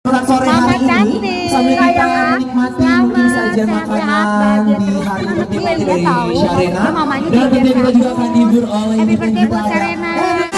sore Mama hari ini. sambil kita menikmati selamat, mungkin saja makanan bahagia di hari dari tahu. Sharena. Dan tentunya kita juga akan dihibur oleh Happy birthday buat ya.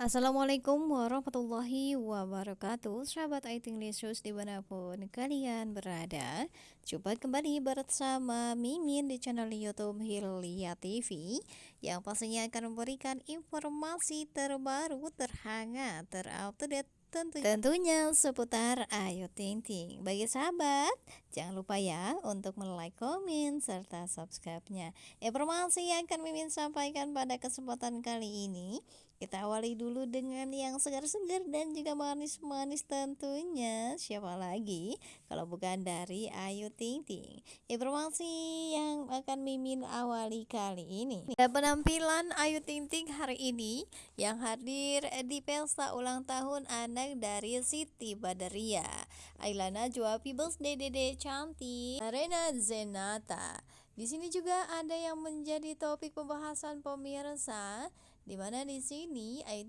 Assalamualaikum warahmatullahi wabarakatuh. Sahabat Aiting Lesus di mana pun kalian berada Jumpa kembali bersama Mimin di channel Youtube Hilya TV Yang pastinya akan memberikan informasi terbaru, terhangat, terupdate tentu, tentunya seputar Ayu Ting Ting. Bagi sahabat, jangan lupa ya untuk like, komen, serta subscribe-nya. Informasi yang akan Mimin sampaikan pada kesempatan kali ini kita awali dulu dengan yang segar-segar dan juga manis-manis tentunya. Siapa lagi? Kalau bukan dari Ayu Ting Ting. Informasi yang akan Mimin awali kali ini. Dan penampilan Ayu Ting Ting hari ini Yang hadir di pesta ulang tahun anak dari Siti Badaria Ailana Happy Birthday Dede Cantik. Arena Zenata. Di sini juga ada yang menjadi topik pembahasan pemirsa di mana di sini Ayu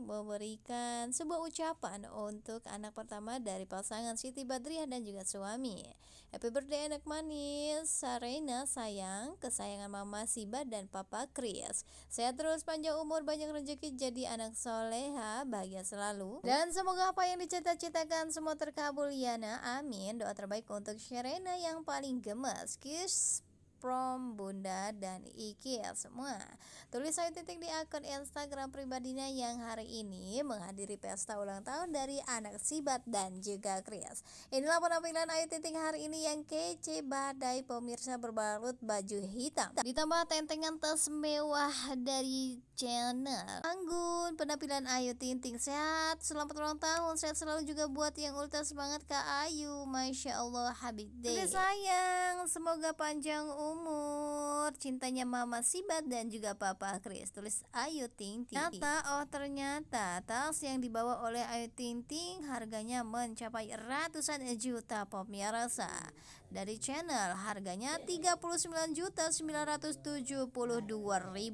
memberikan sebuah ucapan untuk anak pertama dari pasangan Siti Badriah dan juga suami. Happy birthday anak manis, Sarena sayang, kesayangan Mama Siba dan Papa Chris. Sehat terus, panjang umur, banyak rezeki, jadi anak soleha, bahagia selalu. Dan semoga apa yang dicita-citakan semua terkabul Yana, amin. Doa terbaik untuk Sharena yang paling gemes. Kiss from Bunda dan Iki ya semua. Tulis saya titik di akun Instagram pribadinya yang hari ini menghadiri pesta ulang tahun dari anak Sibat dan juga Chris Inilah penampilan Ayu Titik hari ini yang kece badai pemirsa berbalut baju hitam. Ditambah tentengan tas mewah dari channel. Anggun penampilan Ayu Tinting sehat selamat ulang tahun sehat selalu juga buat yang ultra semangat Kak Ayu. Masya Allah Habib Day sayang semoga panjang umur cintanya Mama Sibat dan juga Papa Chris. Tulis Ayu Ting Ting. Ternyata oh ternyata. Tas yang dibawa oleh Ayu Ting Ting harganya mencapai ratusan juta pemirsa dari channel harganya 39.972.000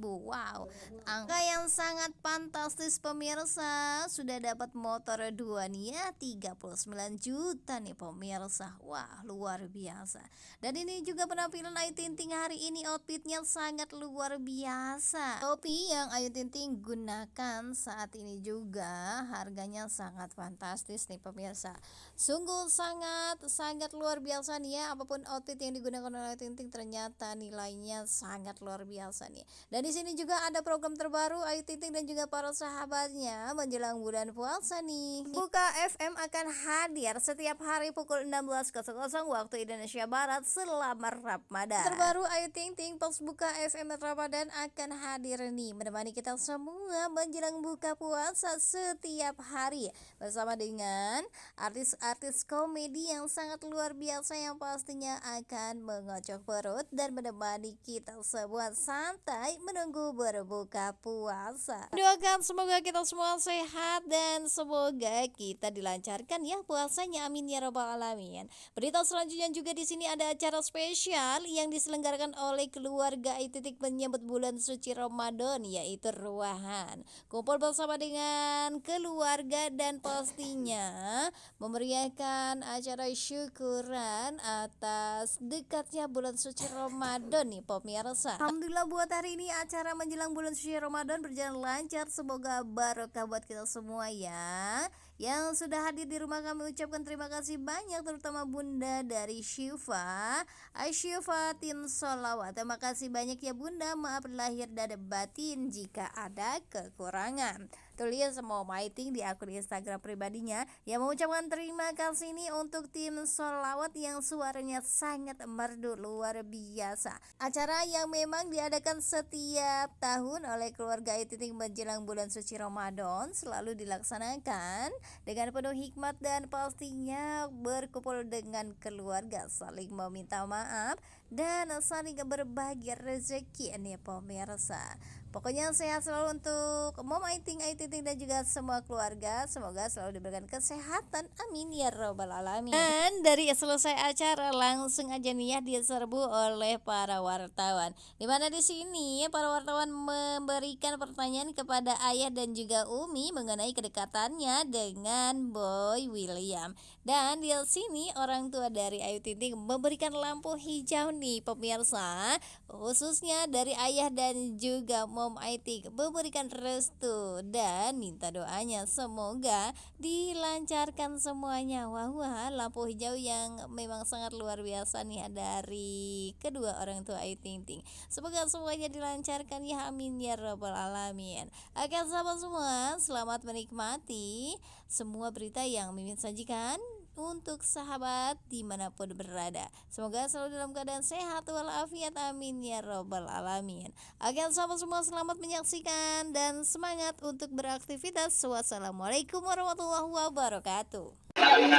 wow angka yang sangat fantastis pemirsa. Sudah dapat motor dua nih ya. 39 juta nih pemirsa. Wah luar biasa. Dan ini juga penampilan Ayu Tinting hari ini outfitnya sangat luar biasa topi yang Ayu Tinting gunakan saat ini juga harganya sangat fantastis nih pemirsa sungguh sangat sangat luar biasa nih ya apa pun outfit yang digunakan oleh Tinting ternyata nilainya sangat luar biasa nih. Dan di sini juga ada program terbaru Ayu Tinting dan juga para sahabatnya menjelang bulan puasa nih. Buka FM akan hadir setiap hari pukul 16.00 waktu Indonesia Barat selama Ramadan. Terbaru Ayu Tinting pas buka FM Ramadan akan hadir nih menemani kita semua menjelang buka puasa setiap hari bersama dengan artis-artis komedi yang sangat luar biasa yang pastinya akan mengocok perut dan menemani kita semua santai menunggu berbuka puasa. Doakan semoga kita semua sehat dan semoga kita dilancarkan ya puasanya. Amin ya robbal alamin. Berita selanjutnya juga di sini ada acara spesial yang diselenggarakan oleh keluarga Ititik menyambut bulan suci Ramadan yaitu Ruahan. Kumpul bersama dengan keluarga dan pastinya memeriahkan acara syukuran atas dekatnya bulan suci Ramadan nih pemirsa. Alhamdulillah buat hari ini acara menjelang bulan suci Ramadan berjalan lancar. Semoga barokah buat kita semua ya yang sudah hadir di rumah kami ucapkan terima kasih banyak terutama bunda dari Syifa Aisyifa Tin Solawat. Terima kasih banyak ya bunda. Maaf lahir dan batin jika ada kekurangan tulis semua fighting di akun Instagram pribadinya. Yang mengucapkan terima kasih ini untuk tim Solawat yang suaranya sangat merdu luar biasa. Acara yang memang diadakan setiap tahun oleh keluarga Ititing menjelang bulan suci Ramadan selalu dilaksanakan dengan penuh hikmat dan pastinya berkumpul dengan keluarga saling meminta maaf dan saling berbagi rezeki nih pemirsa Pokoknya sehat selalu untuk Mom Aiting, Aiting dan juga semua keluarga. Semoga selalu diberikan kesehatan. Amin ya robbal alamin. Dan dari selesai acara langsung aja nih ya diserbu oleh para wartawan. Di mana di sini para wartawan memberikan pertanyaan kepada ayah dan juga Umi mengenai kedekatannya dengan Boy William. Dan di sini orang tua dari Ayu Ting memberikan lampu hijau nih pemirsa, khususnya dari ayah dan juga Mom Om IT memberikan restu dan minta doanya. Semoga dilancarkan semuanya. Wah wah lampu hijau yang memang sangat luar biasa nih dari kedua orang tua Ayu Ting semoga semuanya dilancarkan. Ya amin ya robbal alamin. Oke sahabat semua selamat menikmati semua berita yang Mimin sajikan untuk sahabat di mana pun berada. Semoga selalu dalam keadaan sehat walafiat amin ya robbal alamin. Oke sahabat semua selamat menyaksikan dan semangat untuk beraktivitas. Wassalamualaikum warahmatullahi wabarakatuh. Doain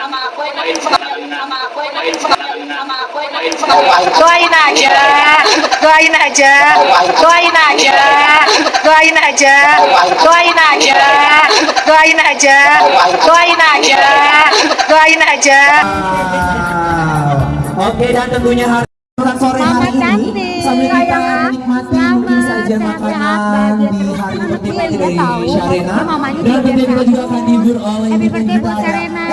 aja, doain aja, doain aja, doain aja, doain aja, doain aja, doain aja, doain aja. Oke dan tentunya hari sore hari ini sambil kita menikmati mungkin saja makanan di hari penting dari Sharena dan tentunya kita juga akan dihibur oleh Happy birthday buat Serena.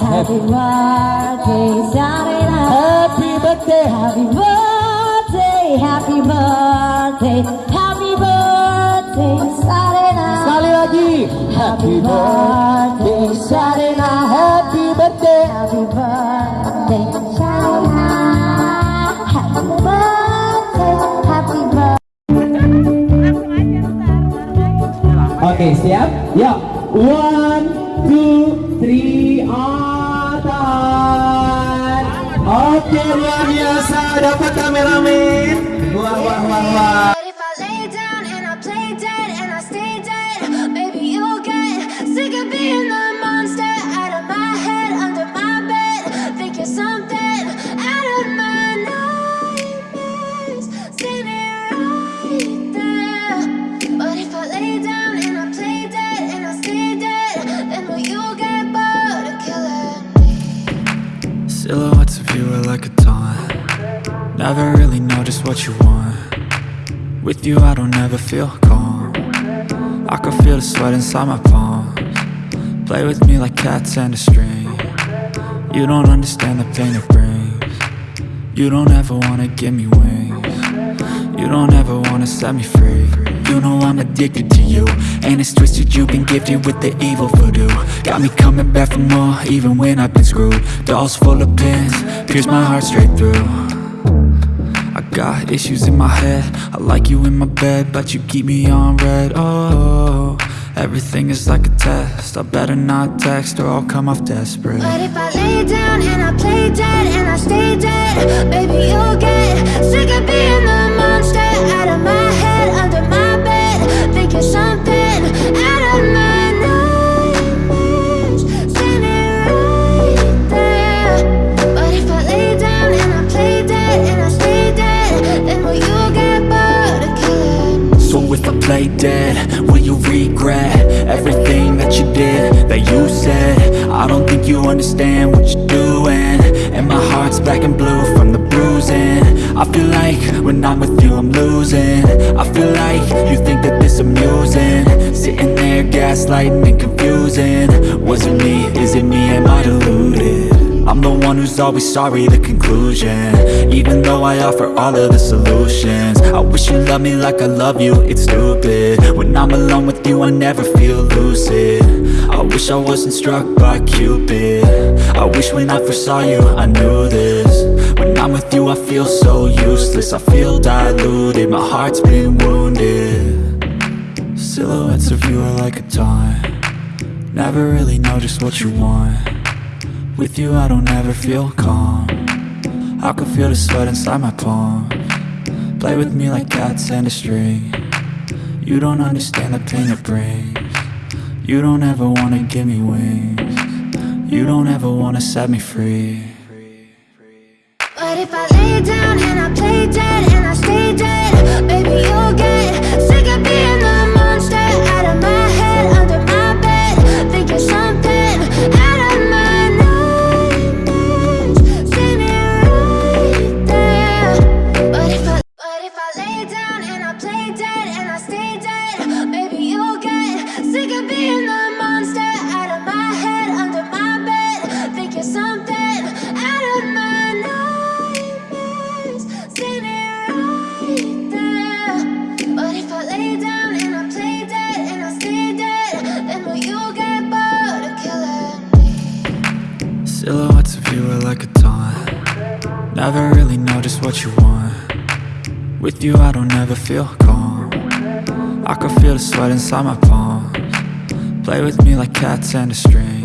Happy birthday, Serena. Happy birthday. Happy birthday, happy birthday, happy birthday, Serena. Sekali lagi. Happy birthday Sharena. Happy birthday. Happy birthday, Serena. Happy birthday, happy birthday. Oke siap? Yuk. One, Oke luar biasa. Dapat kameramen. Wah wah wah wah. What you want. With you I don't ever feel calm. I can feel the sweat inside my palms. Play with me like cats and a string. You don't understand the pain it brings. You don't ever wanna give me wings. You don't ever wanna set me free. You know I'm addicted to you. And it's twisted you've been gifted with the evil voodoo. Got me coming back for more even when I've been screwed. Dolls full of pins, pierce my heart straight through got issues in my head. I like you in my bed But you keep me on red. Oh, everything is like a test. I better not text or I'll come off desperate. But if I lay down and I play dead and I stay dead, baby you'll get sick of being the monster understand what you're doing. And my heart's black and blue from the bruising. I feel like when I'm with you I'm losing. I feel like you think that this amusing. Sitting there gaslighting and confusing. Was it me, I'm the one who's always sorry, the conclusion. Even though I offer all of the solutions. I wish you loved me like I love you, it's stupid. When I'm alone with you, I never feel lucid. I wish I wasn't struck by Cupid. I wish when I first saw you, I knew this. When I'm with you, I feel so useless. I feel diluted, my heart's been wounded. Silhouettes of you are like a taunt. Never really know just what you want with you I don't ever feel calm. I can feel the sweat inside my palm. Play with me like cats and a string. You don't understand the pain it brings. You don't ever wanna give me wings. You don't ever wanna set me free. But if I lay down and I play dead and I stay dead, baby you'll get Never really know just what you want. With you I don't ever feel calm. I can feel the sweat inside my palms. Play with me like cats and a string